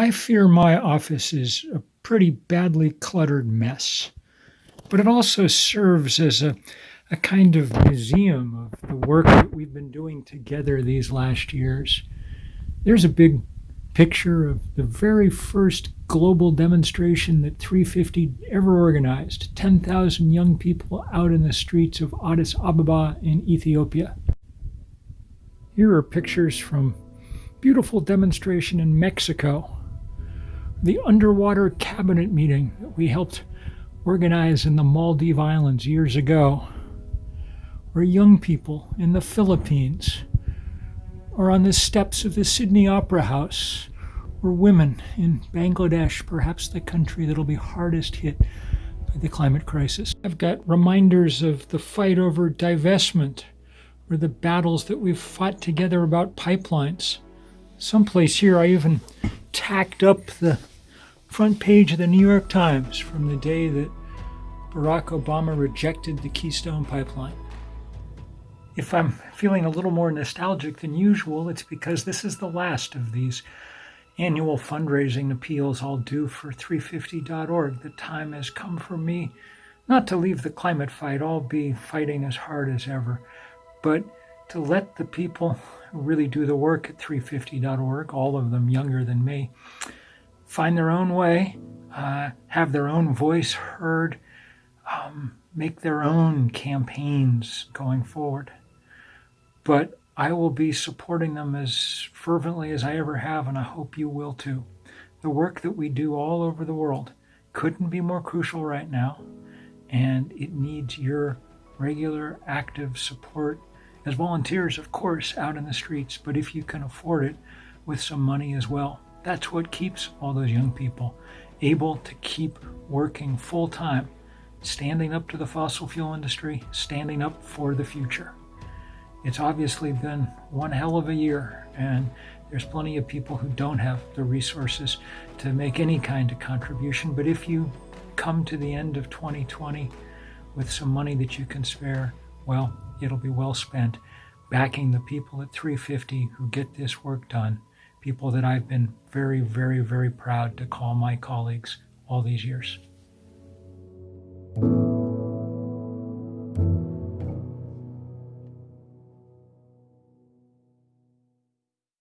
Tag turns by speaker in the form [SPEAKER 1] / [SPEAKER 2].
[SPEAKER 1] I fear my office is a pretty badly cluttered mess, but it also serves as a, a kind of museum of the work that we've been doing together these last years. There's a big picture of the very first global demonstration that 350 ever organized 10,000 young people out in the streets of Addis Ababa in Ethiopia. Here are pictures from beautiful demonstration in Mexico the underwater cabinet meeting that we helped organize in the Maldive Islands years ago, or young people in the Philippines, or on the steps of the Sydney Opera House, or women in Bangladesh, perhaps the country that'll be hardest hit by the climate crisis. I've got reminders of the fight over divestment, or the battles that we've fought together about pipelines. Someplace here, I even tacked up the front page of the New York Times from the day that Barack Obama rejected the Keystone Pipeline. If I'm feeling a little more nostalgic than usual, it's because this is the last of these annual fundraising appeals I'll do for 350.org. The time has come for me not to leave the climate fight, I'll be fighting as hard as ever, but to let the people really do the work at 350.org, all of them younger than me, find their own way, uh, have their own voice heard, um, make their own campaigns going forward. But I will be supporting them as fervently as I ever have, and I hope you will too. The work that we do all over the world couldn't be more crucial right now, and it needs your regular, active support as volunteers, of course, out in the streets, but if you can afford it, with some money as well. That's what keeps all those young people able to keep working full time, standing up to the fossil fuel industry, standing up for the future. It's obviously been one hell of a year, and there's plenty of people who don't have the resources to make any kind of contribution. But if you come to the end of 2020 with some money that you can spare, well, it'll be well spent backing the people at 350 who get this work done people that I've been very, very, very proud to call my colleagues all these years.